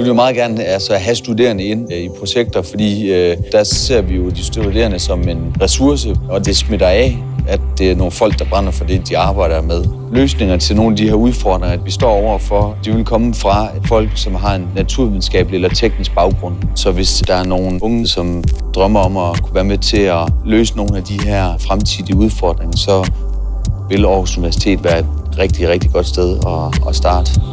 Vi vil meget gerne altså, have studerende ind øh, i projekter, fordi øh, der ser vi jo de studerende som en ressource, og det smitter af, at det er nogle folk, der brænder for det, de arbejder med. Løsninger til nogle af de her udfordringer, at vi står overfor, de vil komme fra folk, som har en naturvidenskabelig eller teknisk baggrund. Så hvis der er nogle unge, som drømmer om at kunne være med til at løse nogle af de her fremtidige udfordringer, så vil Aarhus Universitet være et rigtig, rigtig godt sted at, at starte.